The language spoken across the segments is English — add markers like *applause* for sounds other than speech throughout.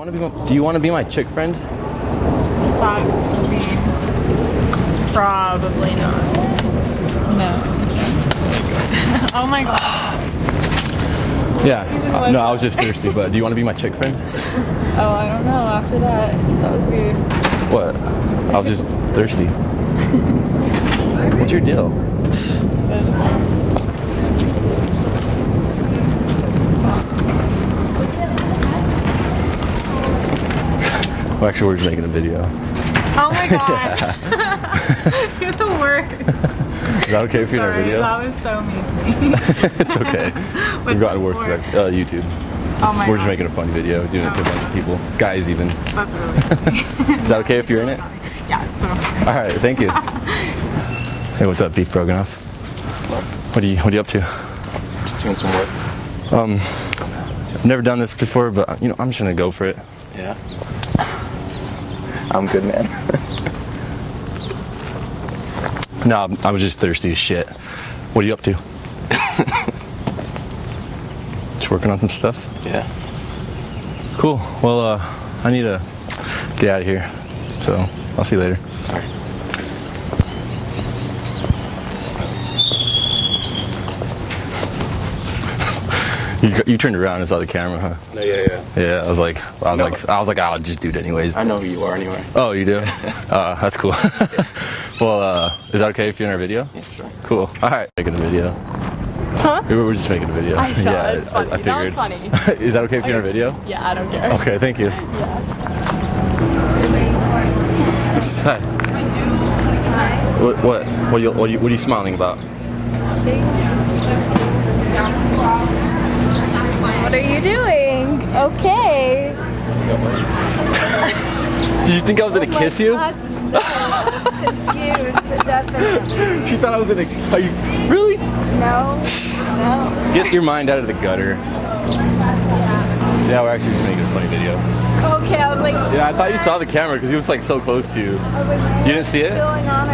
want to be my, do you want to be my chick friend? Is that mean? Probably not. No. *laughs* oh my god. Yeah. Uh, no, I was just thirsty, but do you want to be my chick friend? Oh, I don't know. After that, that was weird. What? I was just thirsty. *laughs* What's your deal? Well, actually, we're just making a video. Oh my *laughs* god. *laughs* You're the worst. Is that okay if you're in our video? that was so mean. *laughs* it's okay. What's We've gotten this worse. for? Uh, YouTube. Oh my we're just making a funny video, doing it to a bunch of people, guys even. That's really funny. Is that okay if you're in it? yeah, it's so funny. All right, thank you. hey, what's up, Beef Broganoff? What are you What are you up to? Just doing some work. I've never done this before, but you know, I'm just gonna go for it. Yeah. I'm good, man. *laughs* No, I was just thirsty as shit. What are you up to? *laughs* just working on some stuff. yeah. Cool. Well, uh, I need to get out of here, so I'll see you later. All right. You, you turned around and saw the camera, huh? No, yeah, yeah. Yeah, I was like, I was No. like, I was like, I'll just do it anyways. I know who you are anyway. Oh, you do? *laughs* uh, that's cool. *laughs* well, uh, is that okay if you're in our video? Yeah, sure. Cool. All right, making a video. Huh? We were just making a video. I *laughs* saw yeah, it. It's I- funny. I, That was funny. is that okay if you're in our video? Yeah, I don't care. Okay, thank you. Yeah. Hi. What what what are you what are you, what are you smiling about? What are you doing? Okay. *laughs* Did you think I was gonna kiss you? Gosh, no, I was confused, *laughs* definitely. She thought I was gonna. Are you really? No, *laughs* no. Get your mind out of the gutter. Yeah, we're actually just making a funny video. Okay, I was like, Yeah, I thought you saw the camera because he was like so close to you. I was like, You didn't see it? going on?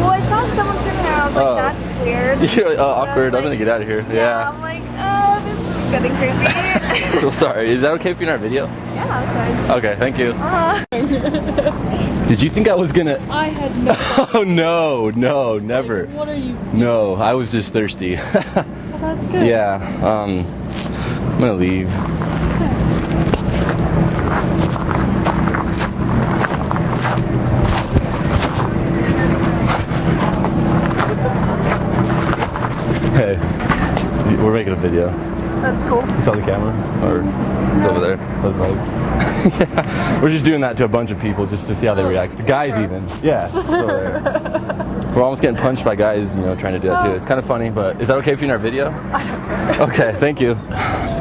Well, I saw someone sitting there. I was like, Oh. that's weird. You're uh, But I was awkward. I'm like- gonna get out of here. Yeah, Yeah. I'm like, oh, this is getting creepy. *laughs* I'm sorry. Is that okay if you're in our video? yeah, that's fine. Okay, thank you. Uh, Did you think I was gonna? *laughs* I had no. *laughs* Oh no, no, never. What are you? No, I was just thirsty. Oh, that's good. yeah. Um, I'm gonna leave. Hey, we're making a video. That's cool. You saw the camera? Or it's over there. Those bugs. *laughs* yeah. We're just doing that to a bunch of people just to see how they oh. react. Guys even. Yeah. it's over there. We're almost getting punched by guys, you know, trying to do that too. Oh. It's kind of funny, but is that okay if you're in our video? I don't care. Okay, thank you.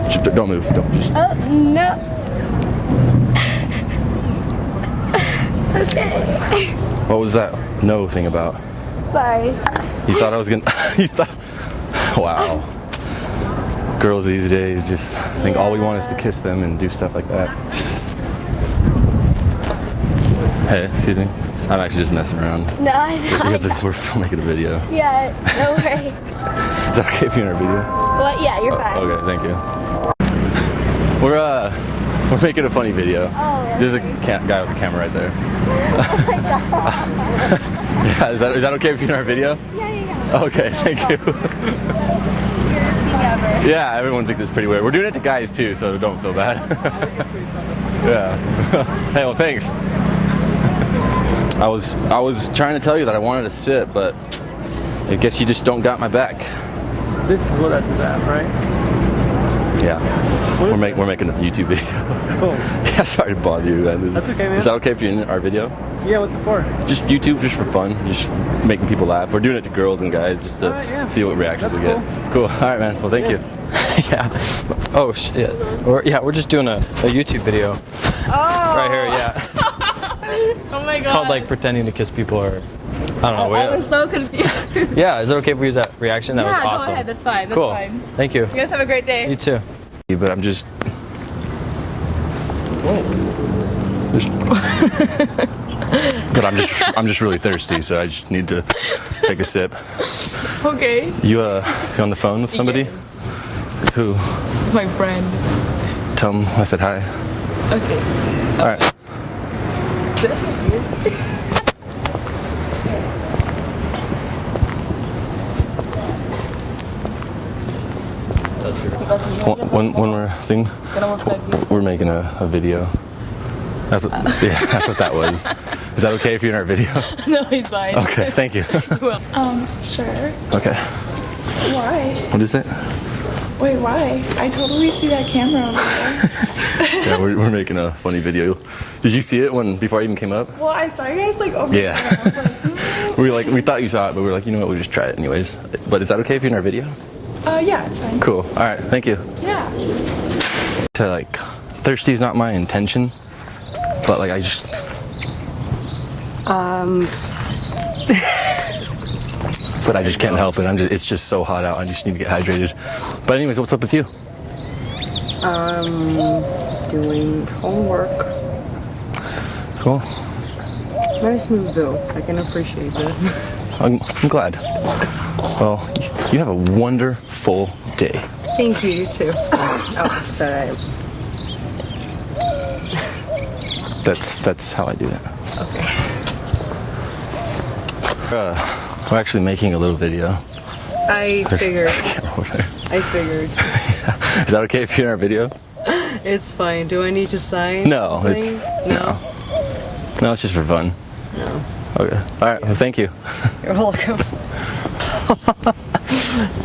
Just don't move. Don't just. Oh, no. *laughs* okay. What was that no thing about? Sorry. You thought I was gonna. *laughs* you thought. Wow. Girls these days just I think all we want is to kiss them and do stuff like that. Hey, excuse me. I'm actually just messing around. No, I know. Because we're making a video. Yeah, no worries. *laughs* Is that okay if you're in our video? Well, yeah, you're fine. Okay, thank you. We're uh, *laughs* we're making a funny video. Oh, There's a guy with a camera right there. *laughs* Oh my god. Yeah, is that is that okay if you're in our video? Yeah, yeah, yeah. Okay, thank you. Weirdest ever. *laughs* Yeah, everyone thinks it's pretty weird. We're doing it to guys too, so don't feel bad. *laughs* yeah. *laughs* hey, well, thanks. I was I was trying to tell you that I wanted to sit, but I guess you just don't got my back. This is what that's about, right? Yeah. What We're, is make, we're making a YouTube video. Cool. yeah, sorry to bother you, man. Is, That's okay, man. Is that okay if you're in our video? Yeah, what's it for? Just YouTube, just for fun, just making people laugh. We're doing it to girls and guys, just to Alright, yeah. see what reactions That's we get. Cool. *laughs* All right, man. Well, thank you. *laughs* *laughs* yeah. Oh shit. We're, yeah, we're just doing a, a YouTube video. Oh. Right here, yeah. Oh my god. It's called like pretending to kiss people or I don't know. Oh, I we- was so confused. yeah, is it okay if we use that reaction? That yeah, was go ahead. That's fine. That's cool. fine. Thank you. You guys have a great day. You too. But I'm just. But I'm just I'm just really thirsty, so I just need to take a sip. Okay. You uh, you on the phone with somebody? Yes. Who? My friend. Tell them I said hi. Okay. All right. One, one, one more thing. We're making a, a video. That's what, yeah, *laughs* that's what that was. Is that okay if you're in our video? *laughs* No, he's fine. Okay, thank you. *laughs* Um, sure. Okay. Why? What is it? Wait, why? I totally see that camera over there. Yeah, we're, we're making a funny video. Did you see it when before I even came up? Well, I saw you guys like over Yeah. there. I was like, hmm. We like we thought you saw it, but we were like, you know what, we'll just try it anyways. But is that okay if you're in our video? uh, yeah, it's fine. Cool. All right, thank you. Yeah. To like, thirsty is not my intention, but like I just. Um. *laughs* but I just can't help it. I'm just, it's just so hot out. I just need to get hydrated. But anyways, what's up with you? Um, doing homework. Cool. Nice move though. I can appreciate that. *laughs* I'm, I'm glad. Well, you have a wonderful day. Thank you, you too. Oh, sorry. That's that's how I do it. Okay. Uh, we're actually making a little video. I *laughs* figured. Camera over there. I figured. *laughs* Is that okay if you're in our video? *laughs* It's fine. Do I need to sign? No, it's something? no. No, it's just for fun. No. Okay. All right. Well, thank you. You're welcome.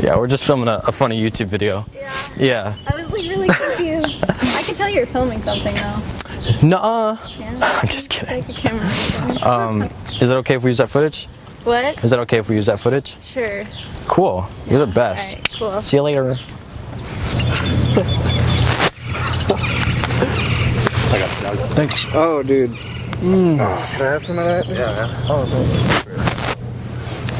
Yeah, we're just filming a, a funny YouTube video. Yeah. Yeah. I was like really confused. I can tell you're filming something though. Nuh-uh. Yeah. I'm just kidding. Like a camera. Um, is it okay if we use that footage? what? Is that okay if we use that footage? Sure. Cool. You're the best. Alright, cool. See you later. Thanks. Oh, dude. Oh, can I have some of that? Yeah. Oh.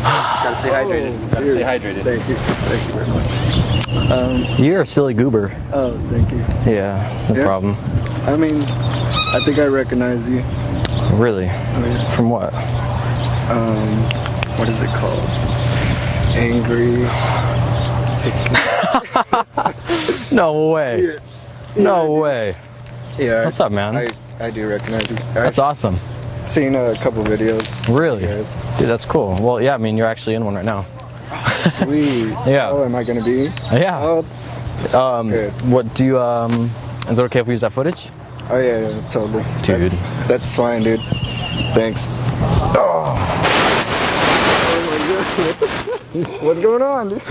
Gotta stay hydrated. Gotta stay hydrated. Thank you. Thank you very much. Um, You're a silly goober. Oh, thank you. Yeah, no Yeah? problem. I mean, I think I recognize you. Really? mean- From what? Um, what is it called? Angry. *laughs* No way. Yes. No way. Yeah. What's up, man? I, I do recognize you. That's I've awesome. seen a couple videos. Really? Dude, that's cool. Well, yeah, I mean, you're actually in one right now. Sweet. *laughs* Yeah. Oh, am I gonna be? Yeah. Oh, Um, good. what do you, um, is it okay if we use that footage? oh yeah, yeah, totally. Dude. That's, that's fine, dude. Thanks. Oh. Oh my god. What's going on, dude?